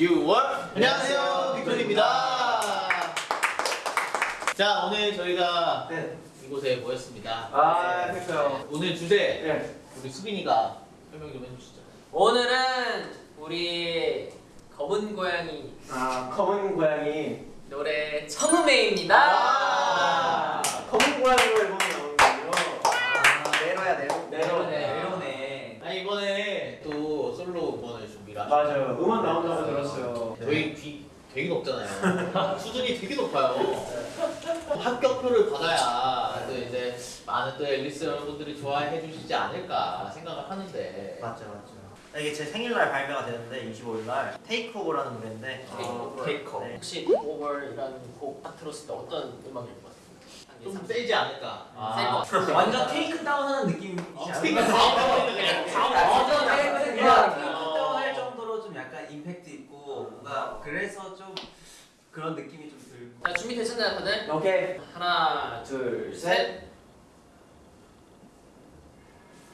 6월 안녕하세요 빅톤입니다 자 오늘 저희가 네. 이곳에 모였습니다 아, 네. 그렇죠. 오늘 주제 네. 우리 수빈이가 설명 좀 해주시죠 오늘은 우리 검은 고양이 아, 검은 고양이. 노래 청음회입니다. 아, 검은 고양이로 앨범이 나오는군요. 아, 내로야 내로. 내로네. 내로네. 아니 이번에 또 솔로 음원을 준비를 맞아요. 음원 귀 되게 높잖아요. 수준이 되게 높아요. 합격표를 받아야 또 이제 많은 또 앨리스 여러분들이 좋아해 주시지 않을까 생각을 하는데. 맞죠 맞죠. 이게 제 생일날 발매가 되는데 25일날 Take Over라는 노래인데 Take Take 네. 혹시 Over이라는 곡 딱 들었을 때 어떤 음악일 것 같아요? 좀 세지 않을까? 셀것 같아요. 완전 take down하는 느낌이지 어? take down하는 그냥 down. 완전 완전 take 그냥 그냥 take 어. down 할 정도로 좀 약간 임팩트 있고 뭔가 그래서 좀 그런 느낌이 좀 들고 자 준비되셨나요 다들? 오케이. 하나 둘, 셋.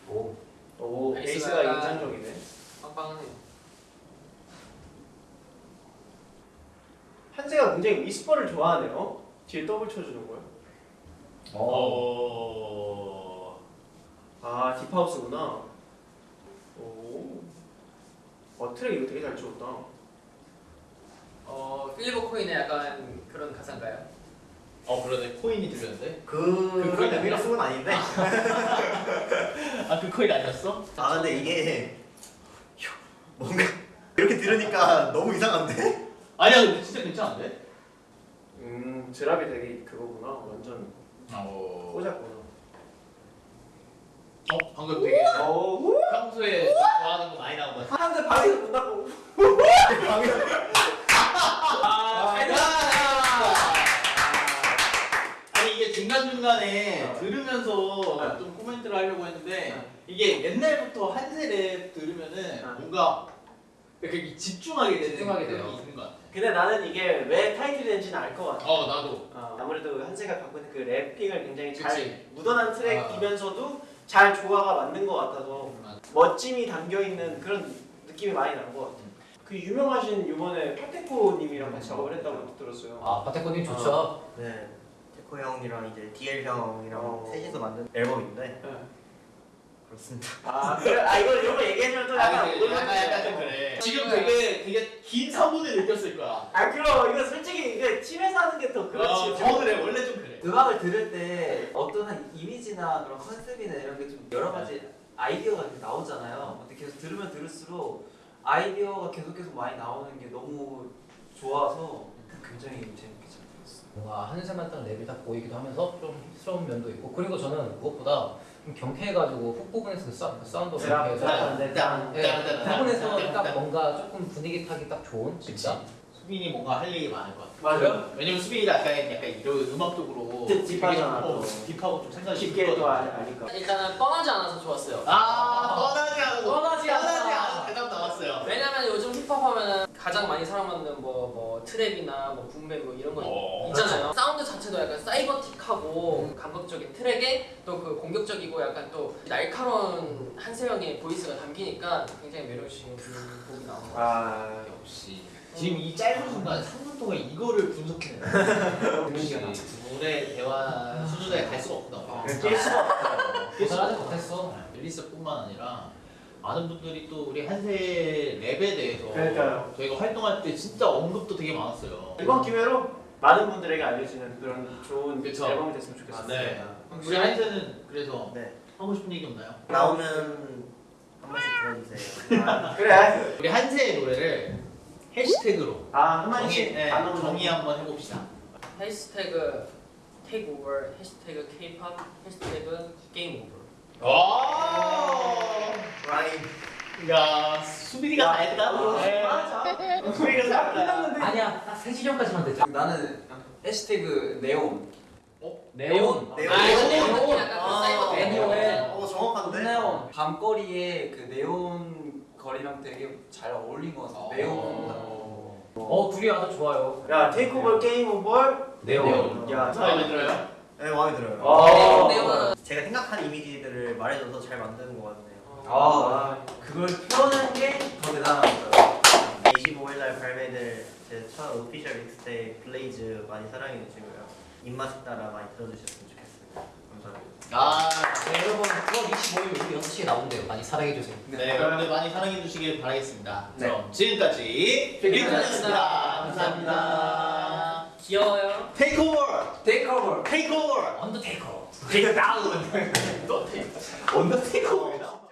오 오, 약간- 인상적이네. 빵빵하네요. 한세가 굉장히 whisper를 좋아하네요. 뒤에 더블 쳐주는 거요. 어... 아, deep house구나. 오. 어, 트랙 이거 되게 잘 찍었다. 어 필리버 코인의 약간 그런 가사인가요? 어 그러네 코인이 들렸는데 그그 그런 의미로 쓴 건 아닌데. 아 그 코인 아니었어? 아 근데 이게 뭔가 이렇게 들으니까 너무 이상한데? 아니야 근데 진짜 괜찮은데? 음, 드랍이 되게 그거구나. 완전 어... 꽂았구나. 어 방금 되게 오, 평소에 좋아하는 거 많이 나온 거 같아 한세 방에서 본다고. 아, 중간중간에 어. 들으면서 좀 코멘트를 하려고 했는데 이게 옛날부터 한세랩 들으면은 어. 뭔가 이렇게 집중하게 되는 집중하게 그런 돼요. 게 있는 것 같아 근데 나는 이게 왜 타이틀이 된지는 알 것 같아. 어 나도 어, 아무래도 한세가 갖고 있는 그 래핑을 굉장히 잘 그치. 묻어난 트랙이면서도 잘 조화가 맞는 것 같아서 멋짐이 담겨 있는 그런 느낌이 많이 난것 같아. 그 유명하신 이번에 파테코님이랑 같이 작업을 했다고 들었어요. 아 바테코님 좋죠 네. 테코 형이랑 이제 DL 형이랑 어. 셋이서 만든 앨범인데 네. 그렇습니다. 아 그래? 아 이거 이런 거 얘기해주면 또 약간 아, 근데 오글거리네. 약간 약간 좀 그래 지금 되게 되게 긴 3분을 느꼈을 거야 아 그럼 이거 솔직히 이게 팀에서 하는 게 더 그렇지. 어, 더 그래 원래 좀 그래 음악을 들을 때 어떤 한 이미지나 그런 컨셉이나 이런 게 좀 여러 가지 아이디어가 이렇게 나오잖아요 근데 계속 들으면 들을수록 아이디어가 계속 계속 많이 나오는 게 너무 좋아서 굉장히 재밌게 잘 뭔가 한세만의 랩이 딱 보이기도 하면서 좀 hip스러운 면도 있고 그리고 저는 무엇보다 좀 경쾌해가지고 hook 부분에서 그, 사, 그 사운드가 drop, 경쾌해서 부분에서 짠, 딱 짠. 뭔가 조금 분위기 타기 딱 좋은 진짜 수빈이 뭔가 할 얘기 많을 것 같아 맞아요. 왜냐면 수빈이가 약간 약간 이런 음악적으로 deep- deep하잖아, 어, 또. deep하고 좀 생각이 쉽게 또. 아- 아니까. 일단은 뻔하지 않아서 좋았어요. 아 뻔하지 않고 뻔하지 않아. 뻔하지 않아 대답 나왔어요 왜냐면 요즘 힙합 하면은 가장 많이 사랑받는 뭐, 뭐 trap이나 뭐 boom bap 뭐 이런 거 어, 있잖아요. 사운드 자체도 약간 cyber틱하고 감각적인 트랙에 또 그 공격적이고 약간 또 날카로운 한세영의 voice가 담기니까 굉장히 매력적인 그 곡이 나온 것 같아요. 아 역시 지금 이 짧은 순간 3분 동안 이거를 분석해내 역시 두 분의 대화 수준에 갈 수가 없다 어, 낄 수가 없다. 고생하지 못했어 앨리스뿐만 아니라 많은 분들이 또 우리 한세 랩에 대해서 그러니까요. 저희가 활동할 때 진짜 언급도 되게 많았어요 이번 기회로 많은 분들에게 알려지는 그런 좋은 그쵸. 앨범이 됐으면 좋겠습니다. 네. 우리 한세는 그래서 네. 하고 싶은 얘기 없나요? 나오면 한 번씩 들어주세요. 아, 그래. 우리 한세의 노래를 해시태그로 아 정의, 한마디씩 네, 정의 한번 해봅시다 해시태그 take over, 해시태그 K-pop, 해시태그 game over. 와 라인. 야 수빈이가 다 했다 네. 맞아. 수빈이가 다 했다 끝났는데. 아니야 딱 3시 전까지만 됐죠 나는 해시태그 네온 네온 네온. 아, 네온. 네온 약간 아, 사이버 네온. 어 정확한데. 네온 밤거리에 그 네온 거리랑 되게 잘 어울린 것 같아 네온 어 둘이 아주 좋아요 야 take over game over. 네온 야 마음에 들어요? 네 마음에 들어요. 아. 네온은 제가 생각한 이미지들을 말해줘서 잘 만드는 것 같네요. 아 그걸 표현한 게 더 대단한 거죠 25일 날 발매될 제 첫 official mixtape Blaze 많이 사랑해 주시고요. 입맛에 따라 많이 들어주셨으면 좋겠습니다. 감사합니다. 아, 네, 여러분 9월 25일 오후 6시에 나온대요. 많이 사랑해주세요. 네, 여러분들 많이 사랑해 주시길 바라겠습니다. 네. 그럼 지금까지 빅톤이었습니다. 감사합니다. 귀여워요. Take over! Take over take over! Undertaker. Take down! 언더 테이크 오버.